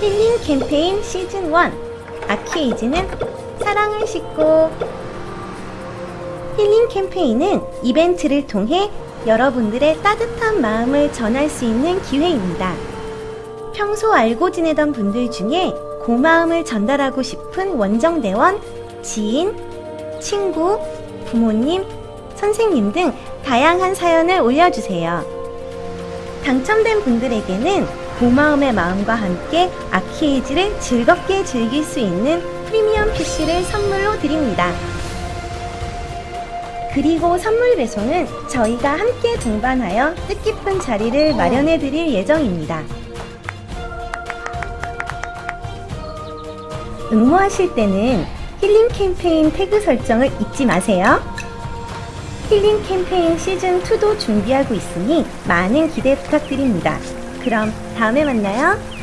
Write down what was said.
힐링 캠페인 시즌 1 아키에이지는 사랑을 싣고 힐링 캠페인은 이벤트를 통해 여러분들의 따뜻한 마음을 전할 수 있는 기회입니다. 평소 알고 지내던 분들 중에 고마움을 전달하고 싶은 원정대원, 지인, 친구, 부모님, 선생님 등 다양한 사연을 올려주세요. 당첨된 분들에게는 고마움의 마음과 함께 아키에이지를 즐겁게 즐길 수 있는 프리미엄 PC를 선물로 드립니다. 그리고 선물 배송은 저희가 함께 동반하여 뜻깊은 자리를 마련해 드릴 예정입니다. 응모하실 때는 힐링 캠페인 태그 설정을 잊지 마세요. 힐링 캠페인 시즌2도 준비하고 있으니 많은 기대 부탁드립니다. 그럼 다음에 만나요.